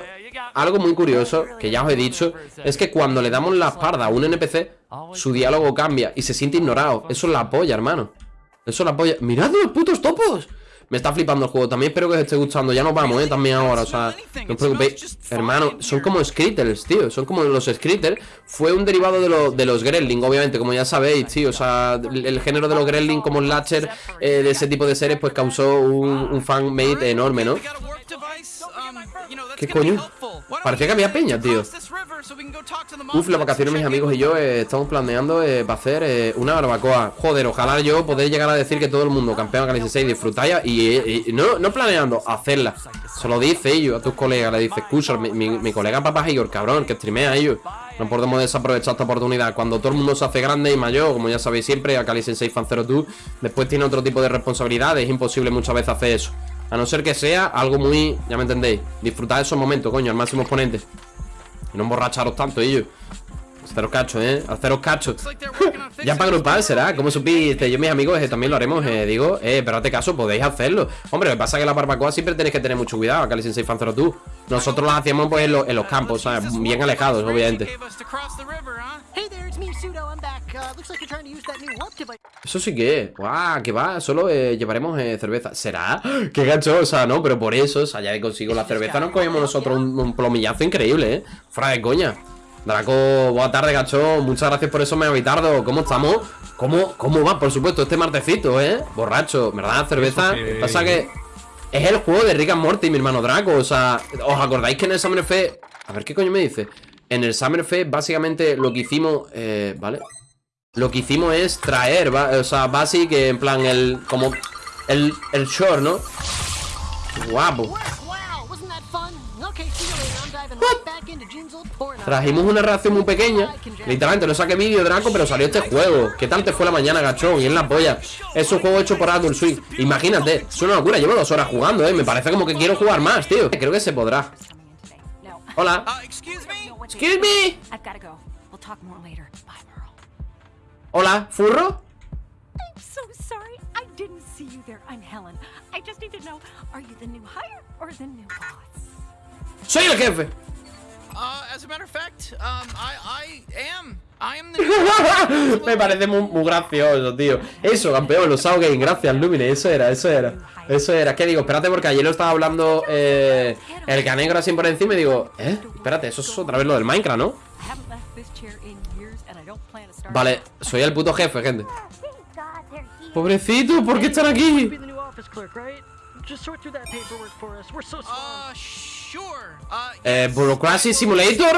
Algo muy curioso, que ya os he dicho Es que cuando le damos la espalda a un NPC Su diálogo cambia y se siente ignorado. Eso es la polla, hermano. Eso es la polla. ¡Mirad los putos topos! Me está flipando el juego, también espero que os esté gustando. Ya nos vamos, eh, también ahora, o sea No os preocupéis, hermano, son como Skritters, tío. Son como los Skritters Fue un derivado de, de los Gremlin, obviamente, como ya sabéis, tío. O sea, el, género de los Gremlin como Latcher eh, De ese tipo de series, pues causó un, un fan-made enorme, ¿no? ¿Qué coño? Parecía que había peña, tío Uf, las vacaciones mis amigos y yo eh, estamos planeando eh, para hacer eh, una barbacoa. Joder, ojalá yo poder llegar a decir que todo el mundo campeón 6 disfrutáis y, no, no planeando, hacerla. Se lo dice ellos a tus colegas, le dice escucha, mi, colega papá Igor, cabrón, que streamea ellos. No podemos desaprovechar esta oportunidad. Cuando todo el mundo se hace grande y mayor Como ya sabéis siempre, a Cali Sensei Fan 02 Después tiene otro tipo de responsabilidades Es imposible muchas veces hacer eso. A no ser que sea algo muy, ya me entendéis Disfrutar esos momentos, coño, al máximo exponente Y no emborracharos tanto ellos Haceros cacho, ¿eh? Haceros cacho. Ya para this grupal será, como supiste, yo mis amigos eh, también lo haremos, eh, digo, eh, pero hazte caso, podéis hacerlo. Hombre, lo que pasa es que la barbacoa siempre tenéis que tener mucho cuidado, Cali Sensei Fanzero tú. Nosotros las hacíamos pues en, los- campos, ¿sabes? Bien alejados, obviamente. Eso sí que guau, que va, solo eh, llevaremos eh, cerveza. ¿Será? Qué sea, no, pero por eso, o sea, ya que consigo la cerveza, nos cogemos nosotros un, un plomillazo increíble, ¿eh? Fuera de coña. Draco, buena tarde, gacho. Muchas gracias por eso, me habitardo. ¿Cómo estamos? ¿Cómo, ¿Cómo va? Por supuesto, este martecito, ¿eh? Borracho, ¿verdad? Cerveza. Pasa que es el juego de Rick and Morty, mi hermano Draco. O sea, ¿os acordáis que en el Summer Fest. A ver qué coño me dice. En el Summer Fest, básicamente, lo que hicimos. Eh, ¿Vale? Lo que hicimos es traer, va- o sea, básicamente, que en plan, el. Como. El, el short, ¿no? Guapo. Trajimos una reacción muy pequeña. Literalmente, no saqué vídeo, Draco, pero salió este juego. ¿Qué tal te fue la mañana, gachón? Y en la polla. Es un juego hecho por Adult Swing. Imagínate, es una locura. Llevo dos horas jugando, eh. Me parece como que quiero jugar más, tío. Creo que se podrá. Hola. Uh, excuse me? Hola, furro. I'm so sorry. I didn't see you there. I'm Helen. I just need to know, are you the new hire or the new boss? Soy el jefe. Uh, as a matter of fact, um, I, I am. I am the. Me parece muy, muy gracioso, tío. Eso, campeón, los Game, gracias, Lumine. Eso era, eso era. Eso era. ¿Qué digo? Espérate, porque ayer lo estaba hablando eh, el canegro así por encima y digo, ¿eh? Espérate, eso es otra vez lo del Minecraft, ¿no? Vale, soy el puto jefe, gente. Pobrecito, ¿por qué están aquí? Uh, Eh, Bureaucracy Simulator.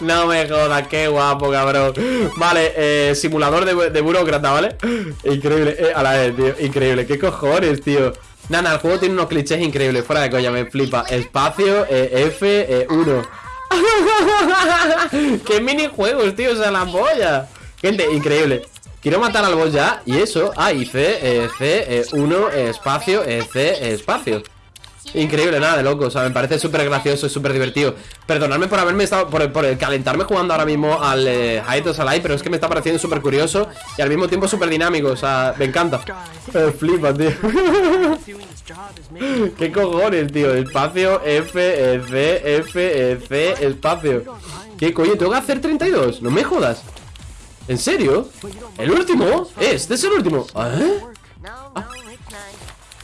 No me jodas, qué guapo, cabrón. Vale, eh, simulador de, de burócrata, ¿vale? Increíble, eh, a la vez, tío. Increíble, qué cojones, tío. Nana, el juego tiene unos clichés increíbles. Fuera de coña, me flipa. Espacio, eh, F, eh, 1. ¡Qué minijuegos, tío! O sea, la polla. Gente, increíble. Quiero matar al boss ya. Y eso. Ah, y C, eh, C, eh, 1, eh, espacio, eh, C, eh, espacio. Increíble, nada de loco, o sea, me parece súper gracioso súper divertido Perdonadme por haberme estado, por, por calentarme jugando ahora mismo al eh, Hiatus Alive Pero es que me está pareciendo súper curioso y al mismo tiempo súper dinámico, o sea, me encanta Eh, Flipa, tío ¿Qué cojones, tío? Espacio, F, E, C, F, C, espacio ¿Qué coño? ¿Tengo que hacer 32? No me jodas ¿En serio? ¿El último? Este es el último.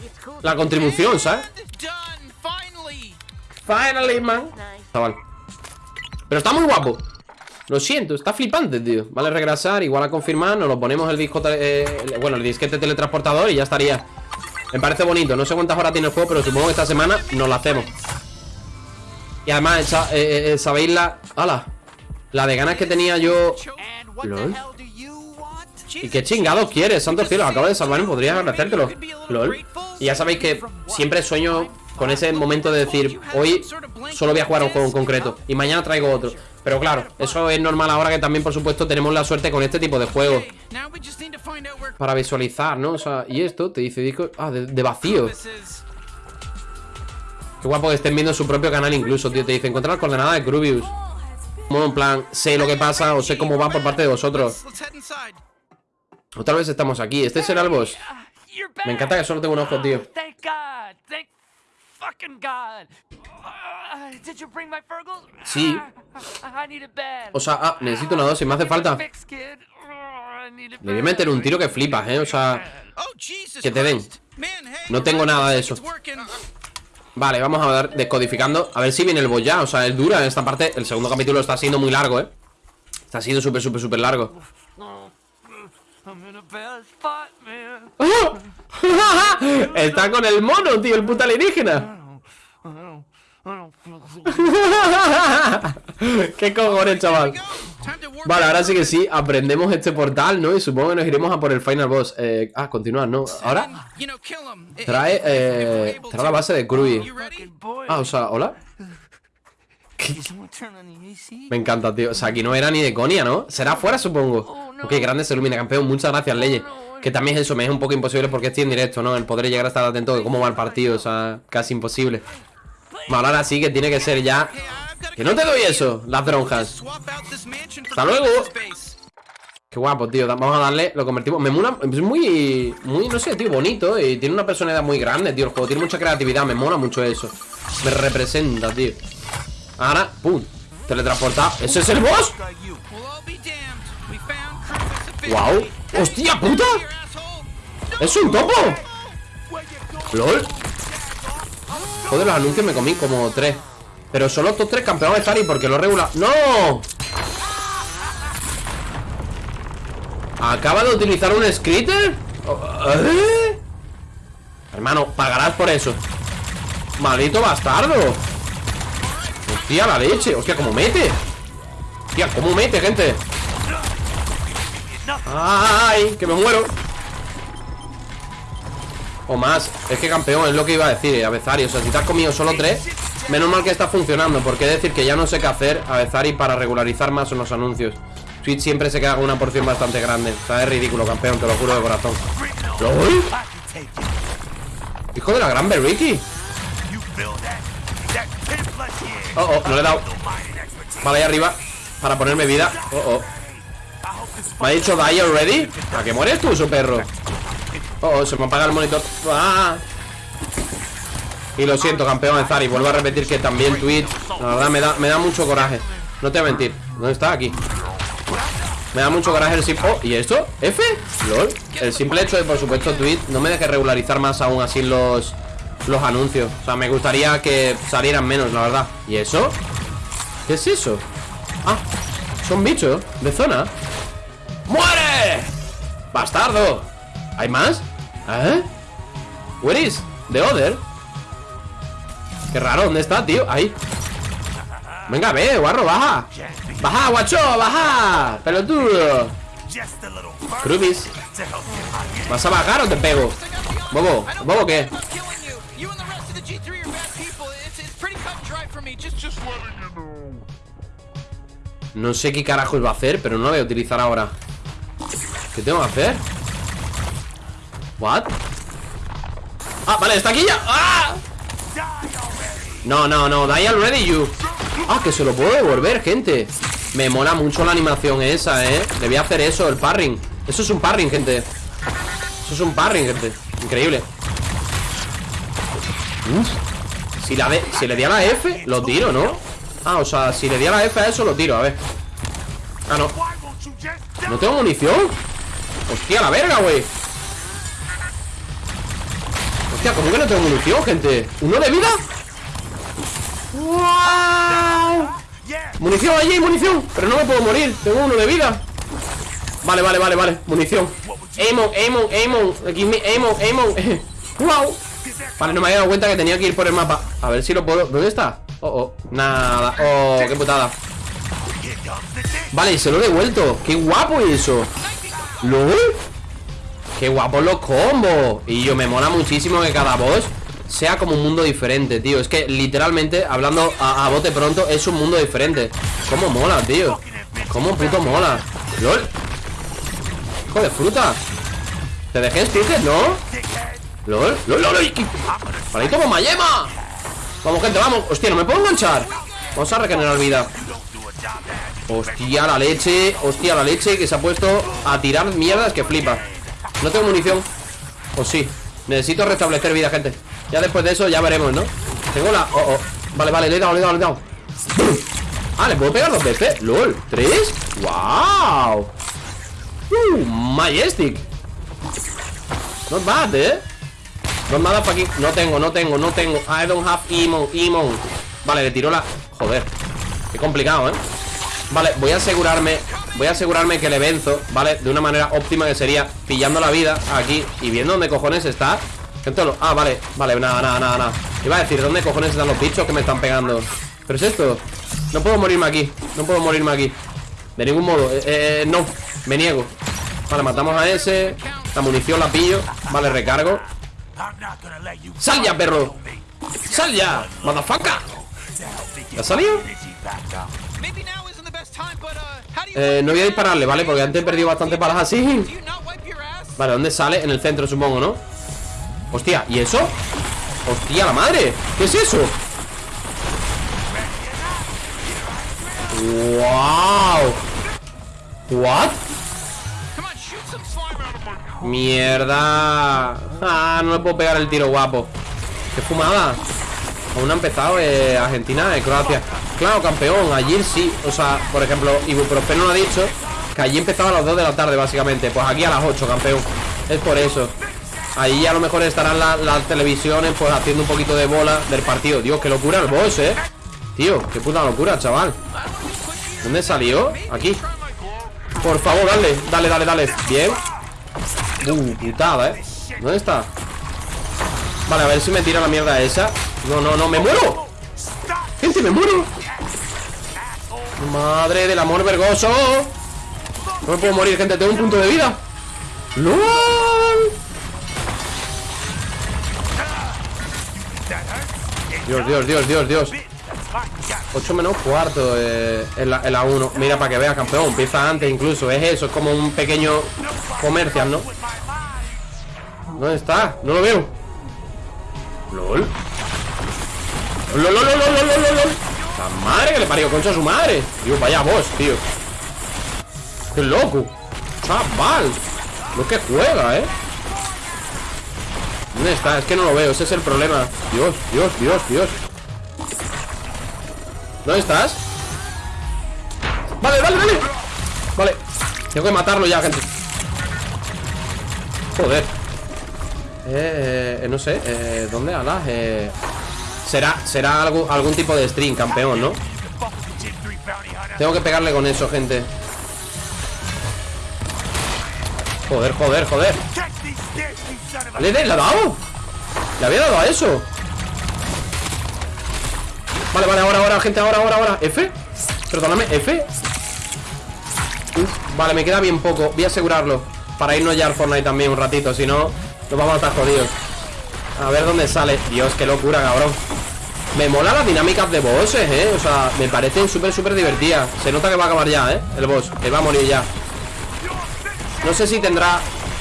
It's cool. La contribución, ¿sabes? Finally. Man Chaval Pero está muy guapo Lo siento, está flipante, tío Vale, regresar, igual a confirmar Nos lo ponemos el disco eh, Bueno, el disquete teletransportador y ya estaría Me parece bonito No sé cuántas horas tiene el juego Pero supongo que esta semana nos lo hacemos Y además, eh, eh, ¿sabéis la... ¡Hala! La de ganas que tenía yo Lol. ¿Y qué chingados quieres? Santos cielos, acabo de salvarme, podrías agradecértelo. LOL. Y ya sabéis que siempre sueño con ese momento de decir Hoy solo voy a jugar un juego en concreto Y mañana traigo otro Pero claro, eso es normal ahora que también, por supuesto, tenemos la suerte con este tipo de juegos. Para visualizar, ¿no? O sea, y esto te dice disco... Ah, de, de vacío. Qué guapo que estén viendo su propio canal incluso, tío. Te dice encontrar coordenadas de Grubius Como en plan, sé lo que pasa o sé cómo va por parte de vosotros inside. Otra vez estamos aquí, este será el boss. Me encanta que solo tengo un ojo, tío. Uh? Sí. O sea, ah, necesito una dosis, me hace falta it Le voy a meter un tiro que flipas, ¿eh? O sea, Oh Que te den. No tengo nada de eso. Vale, vamos a ver, descodificando A ver si viene el boss ya, o sea, es dura esta parte El segundo capítulo está siendo muy largo, ¿eh? Está siendo súper, súper, súper largo. Está con el mono, tío, el puta alienígena Qué cojones, chaval. Vale, ahora sí que sí, aprendemos este portal, ¿no? Y supongo que nos iremos a por el final boss eh, Ah, continuar, ¿no? Ahora trae, eh, trae la base de? Boy, Ah, o sea, ¿hola? Me encanta, tío. O sea, aquí no era ni de conia, ¿no? Será afuera, supongo. Ok, grande se ilumina, campeón. Muchas gracias, Leye. Que también es eso, me es un poco imposible porque estoy en directo, ¿no? El poder llegar a estar atento de cómo va el partido, o sea, casi imposible. Ahora sí que tiene que ser ya Que no te doy eso, las for Hasta luego. Qué guapo, tío, vamos a darle, lo convertimos Me mola, es muy, muy, no sé, tío, bonito Y tiene una personalidad muy grande, tío El juego tiene mucha creatividad, me mola mucho eso Me representa, tío Ahora, pum, teletransportado ¿Ese es el boss? Guau, hostia puta. ¡Es un topo! ¡Lol! Joder, los anuncios me comí como tres Pero solo estos tres campeones de Zari porque lo regula ¡No! ¿Acaba de utilizar un Skritter? ¿Eh? Hermano, pagarás por eso Maldito bastardo Hostia, la leche Hostia, ¿cómo mete? Hostia, ¿cómo mete, gente? ¡Ay! ¡Que me muero! O más, es que campeón, es lo que iba a decir, Avezari O sea, si te has comido solo tres Menos mal que está funcionando, porque decir que ya no sé qué hacer Avezari para regularizar más en los anuncios. Twitch siempre se queda con una porción bastante grande. O sea, es ridículo, campeón, te lo juro de corazón. Hijo de la gran Berriki Oh, oh, no le he dado. Vale, ahí arriba Para ponerme vida. Oh, oh. ¿Me ha dicho die already? ¿A qué mueres tú, su perro? Oh, se me apaga el monitor ¡Ah! Y lo siento, campeón Zari Vuelvo a repetir que también Twitch La verdad me da, me da mucho coraje No te voy a mentir ¿Dónde está? Aquí Me da mucho coraje el simple... Oh, ¿y esto? ¿F? ¿Lol? El simple hecho de, por supuesto, Twitch No me deje regularizar más aún así los... Los anuncios O sea, me gustaría que salieran menos, la verdad ¿Y eso? ¿Qué es eso? Ah, son bichos de zona ¡Muere! ¡Bastardo! ¿Hay más? ¿Eh? Where is the other? Qué raro, ¿dónde está, tío? Ahí Venga, ve, guarro, baja Baja, guacho, baja Pelotudo Krubis ¿Vas a bajar o te pego? Bobo, bobo, ¿qué? I'm killing you. You and the rest of the G3 are bad people. It's, it's pretty cut and dry for me. Just, just letting you know. No sé qué carajos va a hacer, pero no lo voy a utilizar ahora ¿Qué tengo que hacer? ¿What? Ah, vale, está aquí ya. ¡Ah! No, no, no, die already you. Ah, que se lo puedo devolver, gente. Me mola mucho la animación esa, eh. Debía hacer eso, el parring. Eso es un parring, gente. Eso es un parring, gente. Increíble. Uf. Si, si le di a la F, lo tiro, ¿no? Ah, o sea, si le di a la F a eso, lo tiro, a ver. Ah, no. ¿No tengo munición? Hostia, la verga, güey Hostia, ¿cómo que no tengo munición, gente? ¿Uno de vida? ¡Wow! Munición allí, munición Pero no me puedo morir, tengo uno de vida Vale, vale, vale, vale, munición Aimon, Aimon, Aimon me Aimon, Aimon ¡Wow! Vale, no me había dado cuenta que tenía que ir por el mapa A ver si lo puedo... ¿Dónde está? Oh, oh, nada Oh, qué putada Vale, se lo he devuelto Qué guapo eso ¿Lol? Qué guapos los combos Y yo me mola muchísimo que cada boss Sea como un mundo diferente, tío Es que literalmente, hablando a, a bote pronto Es un mundo diferente ¿Cómo mola, tío? ¿Cómo puto mola? ¿Lol? Hijo de fruta ¿Te dejé sticker, no? ¿Lol? ¿Lol, lol, lol? Vale, toma Mayema Vamos, gente, vamos Hostia, no me puedo enganchar Vamos a regenerar vida Hostia, la leche Hostia, la leche que se ha puesto a tirar mierdas que flipa No tengo munición O sí Necesito restablecer vida, gente Ya después de eso ya veremos, ¿no? Tengo la... Oh, oh Vale, vale, le he dado, le he dado, le he dado Ah, ¿le puedo pegar dos veces? ¿Lol? ¿Tres? ¡Wow! Uh, Majestic Not bad, ¿eh? Not bad para aquí No tengo, no tengo, no tengo I don't have Emon, Emon Vale, le tiró la... Joder Qué complicado, ¿eh? Vale, voy a asegurarme Voy a asegurarme que le venzo, ¿vale? De una manera óptima que sería pillando la vida aquí Y viendo dónde cojones está lo- Ah, vale, vale, nada, nada, nada, nada Iba a decir, ¿dónde cojones están los bichos que me están pegando? ¿Pero es esto? No puedo morirme aquí No puedo morirme aquí De ningún modo Eh, eh, no Me niego Vale, matamos a ese La munición la pillo Vale, recargo ¡Sal ya, perro! ¡Sal ya! ¡Motherfucker! ¿Ya ha eh, no voy a dispararle, ¿vale? Porque antes he perdido bastantes balas así Vale, ¿dónde sale? En el centro, supongo, ¿no? Hostia, ¿y eso? Hostia, la madre ¿Qué es eso? ¡Wow! ¿What? ¡Mierda! ¡Ah! No le puedo pegar el tiro guapo ¡Qué fumada! Aún no ha empezado eh, Argentina, eh, Croacia. Claro, campeón, allí sí. O sea, por ejemplo, Ibuprofeno ha dicho que allí empezaba a las 2 de la tarde, básicamente. Pues aquí a las 8, campeón. Es por eso. Ahí a lo mejor estarán la- las televisiones, pues haciendo un poquito de bola del partido. Dios, qué locura el boss, eh. Tío, qué puta locura, chaval. ¿Dónde salió? Aquí. Por favor, dale, dale, dale, dale. Bien. Uh, putada, eh. ¿Dónde está? Vale, a ver si me tira la mierda esa. No, no, no, me muero. Gente, me muero. Madre del amor vergoso. No me puedo morir, gente, tengo un punto de vida. ¡LOL! Dios, Dios, Dios, Dios, Dios 8 menos cuarto eh, en, la, en la 1 Mira, para que veas, campeón Empieza antes incluso Es eso, es como un pequeño comercial, ¿no? ¿Dónde está? No lo veo LOL LOL, LOL, LOL, LOL, LOL, LOL. La madre que le parió concha a su madre Dios, vaya vos, tío Qué loco Chaval Lo que juega, ¿eh? ¿Dónde está? Es que no lo veo, ese es el problema Dios, Dios, Dios, Dios ¿Dónde estás? Vale, vale, vale Vale Tengo que matarlo ya, gente Joder eh, eh, no sé eh, ¿Dónde, alas? Eh, será será algo, algún tipo de stream, campeón, ¿no? Tengo que pegarle con eso, gente. Joder, joder, joder. ¿Le, le, ¿Le ha dado? ¿Le había dado a eso? Vale, vale, ahora, ahora, gente, ahora, ahora, ahora. F. Perdóname, F. Vale, me queda bien poco. Voy a asegurarlo. Para irnos ya al Fortnite también un ratito Si no, nos vamos a estar jodidos. A ver dónde sale. Dios, qué locura, cabrón Me mola las dinámicas de bosses, eh O sea, me parecen súper, súper divertidas Se nota que va a acabar ya, eh El boss, que va a morir ya No sé si tendrá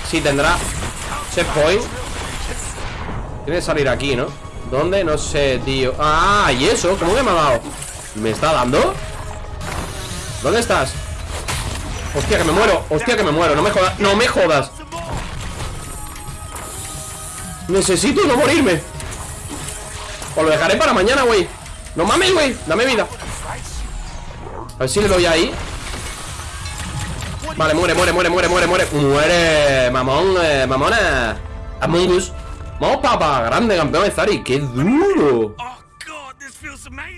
Si tendrá Checkpoint Tiene que salir aquí, ¿no? ¿Dónde? No sé, tío Ah, ¿y eso? ¿Cómo que me ha dado? ¿Me está dando? ¿Dónde estás? Hostia, que me muero Hostia, que me muero No me jodas No me jodas Necesito no morirme Os lo dejaré para mañana, güey. No mames, güey. Dame vida. A ver si le doy ahí. Vale, muere, muere, muere, muere, muere, muere. Muere, mamón, eh, mamona. Among Us. Vamos, papá, grande campeón de Zari ¡Qué duro!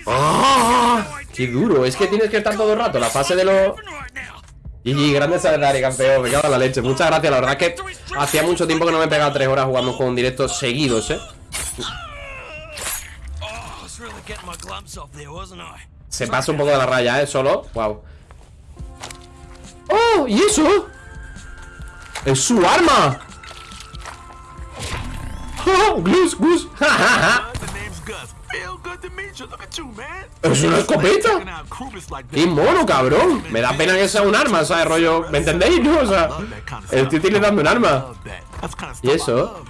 ¡Ah! ¡Qué duro! Es que tienes que estar todo el rato La fase de los... GG, grande Zari, campeón. Me cago en la leche. Muchas gracias, la verdad es que Hacía mucho tiempo que no me pegaba tres horas jugando un juego en directo seguidos, eh Oh, I was really getting my glums off there, wasn't I? Se pasa un poco de la raya, eh, solo Wow ¡Oh! ¿Y eso? ¡Es su arma! ¡Oh! ¡Gus, Gus! ¡Ja, ja, ja! ¡Es una escopeta! ¡Qué mono, cabrón! Me da pena que sea un arma, ¿sabes? Rollo, ¿me entendéis, no? O sea, el tío tiene dando un arma ¿Y eso?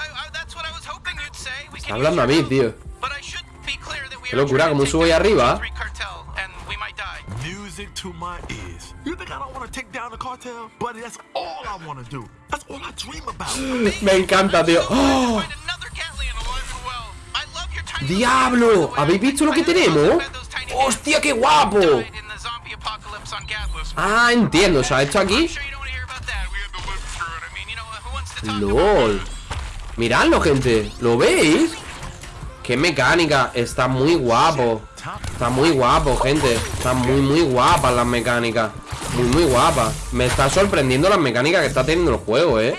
I, of course, I, I, that's what I was hoping you'd say. We Está hablando a mí, tío But I should be clear that we Qué locura, como subo ahí arriba. Three cartel, and we might die. Music to my ears. You think I don't want to take down the cartel? Buddy, that's all I want to do. That's all I dream about. Me encanta, tío ¡Oh! ¡Diablo! ¿Habéis visto lo que tenemos? ¡Hostia, qué guapo! Ah, entiendo, o sea, esto aquí LOL Miradlo, gente. ¿Lo veis? Qué mecánica. Está muy guapo. Está muy guapo, gente. Está muy, muy guapas las mecánicas Muy, muy guapas Me está sorprendiendo las mecánicas que está teniendo el juego, eh